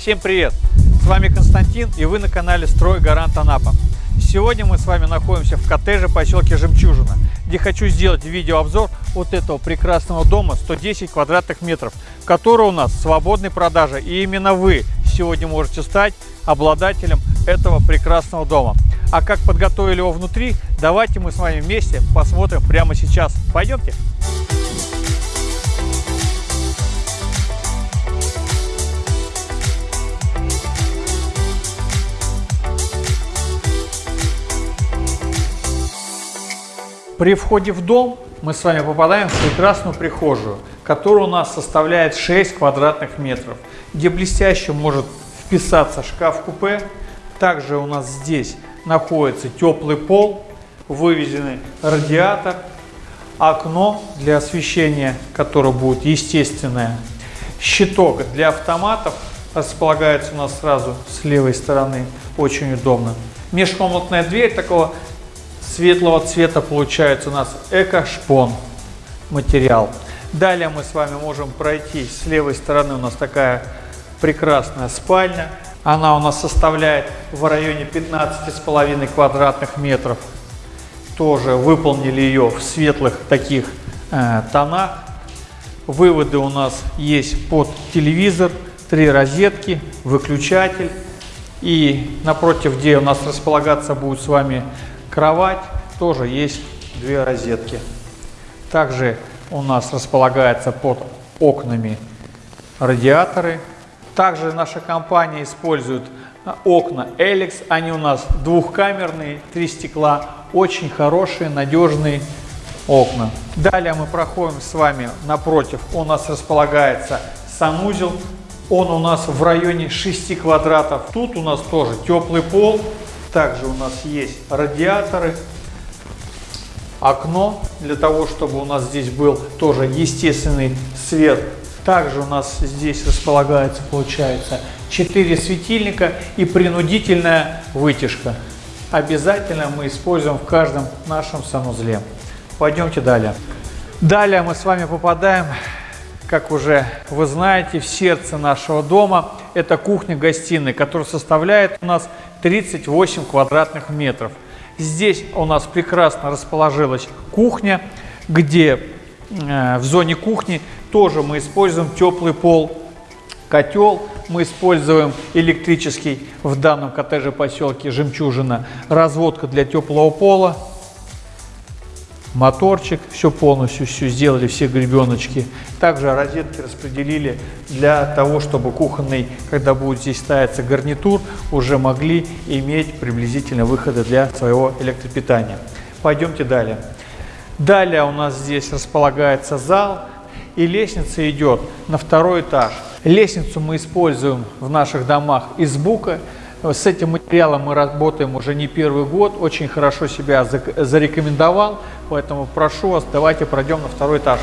Всем привет! С вами Константин и вы на канале Строй Гарант Анапа. Сегодня мы с вами находимся в коттедже поселке Жемчужина, где хочу сделать видеообзор вот этого прекрасного дома 110 квадратных метров, который у нас в свободной продаже. И именно вы сегодня можете стать обладателем этого прекрасного дома. А как подготовили его внутри, давайте мы с вами вместе посмотрим прямо сейчас. Пойдемте! При входе в дом мы с вами попадаем в прекрасную прихожую, которая у нас составляет 6 квадратных метров, где блестяще может вписаться шкаф-купе. Также у нас здесь находится теплый пол, вывезенный радиатор, окно для освещения, которое будет естественное, щиток для автоматов располагается у нас сразу с левой стороны, очень удобно. Межкомнатная дверь такого светлого цвета получается у нас эко-шпон материал. Далее мы с вами можем пройти с левой стороны у нас такая прекрасная спальня. Она у нас составляет в районе 15,5 квадратных метров. Тоже выполнили ее в светлых таких э, тонах. Выводы у нас есть под телевизор, три розетки, выключатель. И напротив, где у нас располагаться будет с вами Кровать тоже есть две розетки. Также у нас располагается под окнами радиаторы. Также наша компания использует а, окна Эликс. Они у нас двухкамерные, три стекла. Очень хорошие, надежные окна. Далее мы проходим с вами напротив. У нас располагается санузел. Он у нас в районе 6 квадратов. Тут у нас тоже теплый пол. Также у нас есть радиаторы, окно для того, чтобы у нас здесь был тоже естественный свет. Также у нас здесь располагается, получается, 4 светильника и принудительная вытяжка. Обязательно мы используем в каждом нашем санузле. Пойдемте далее. Далее мы с вами попадаем, как уже вы знаете, в сердце нашего дома. Это кухня-гостиная, которая составляет у нас 38 квадратных метров. Здесь у нас прекрасно расположилась кухня, где э, в зоне кухни тоже мы используем теплый пол, котел, мы используем электрический в данном коттедже поселке Жемчужина, разводка для теплого пола, моторчик, все полностью все сделали, все гребеночки. Также розетки распределили для того, чтобы кухонный, когда будет здесь ставиться гарнитур, уже могли иметь приблизительно выходы для своего электропитания. Пойдемте далее. Далее у нас здесь располагается зал и лестница идет на второй этаж. Лестницу мы используем в наших домах из бука. С этим материалом мы работаем уже не первый год, очень хорошо себя зарекомендовал, поэтому прошу вас, давайте пройдем на второй этаж.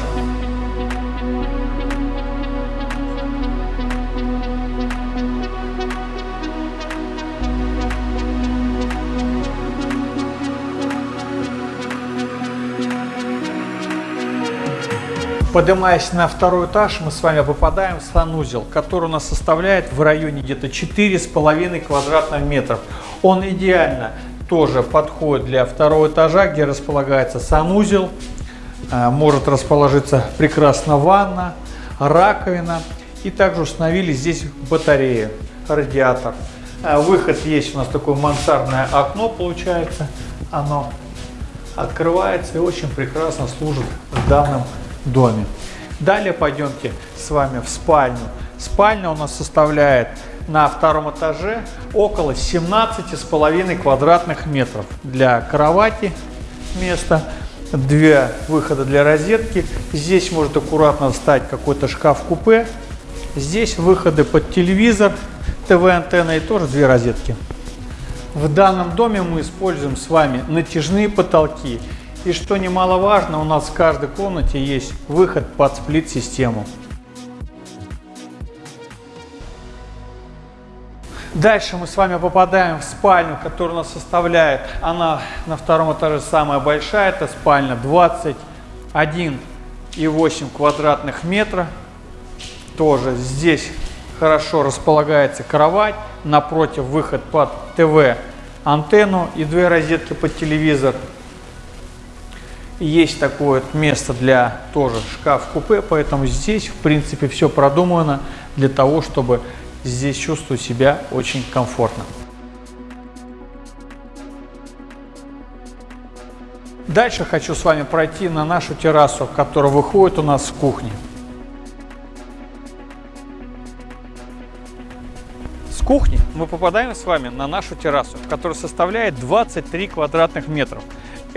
Поднимаясь на второй этаж, мы с вами попадаем в санузел, который у нас составляет в районе где-то 4,5 квадратных метров. Он идеально тоже подходит для второго этажа, где располагается санузел. Э, может расположиться прекрасно ванна, раковина. И также установили здесь батарею, радиатор. Э, выход есть у нас такое мансардное окно получается. Оно открывается и очень прекрасно служит в данном доме. Далее пойдемте с вами в спальню. Спальня у нас составляет на втором этаже около 17,5 квадратных метров. Для кровати место, две выхода для розетки. Здесь может аккуратно встать какой-то шкаф-купе. Здесь выходы под телевизор, ТВ-антенна и тоже две розетки. В данном доме мы используем с вами натяжные потолки и что немаловажно, у нас в каждой комнате есть выход под сплит-систему. Дальше мы с вами попадаем в спальню, которая у нас составляет, она на втором этаже самая большая, это спальня 21,8 квадратных метра. Тоже здесь хорошо располагается кровать, напротив выход под ТВ антенну и две розетки под телевизор. Есть такое место для тоже шкаф-купе, поэтому здесь в принципе все продумано для того, чтобы здесь чувствовать себя очень комфортно. Дальше хочу с вами пройти на нашу террасу, которая выходит у нас с кухни. С кухни мы попадаем с вами на нашу террасу, которая составляет 23 квадратных метров.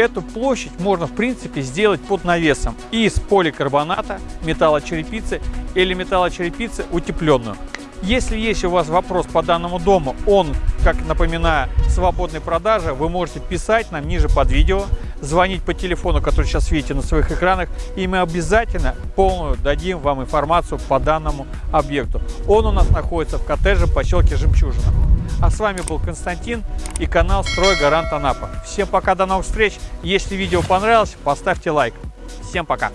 Эту площадь можно в принципе сделать под навесом из поликарбоната, металлочерепицы или металлочерепицы утепленную. Если есть у вас вопрос по данному дому, он, как напоминаю, свободной продажи, вы можете писать нам ниже под видео, звонить по телефону, который сейчас видите на своих экранах, и мы обязательно полную дадим вам информацию по данному объекту. Он у нас находится в коттедже поселке Жемчужина. А с вами был Константин и канал Строй Гарант Анапа. Всем пока, до новых встреч. Если видео понравилось, поставьте лайк. Всем пока.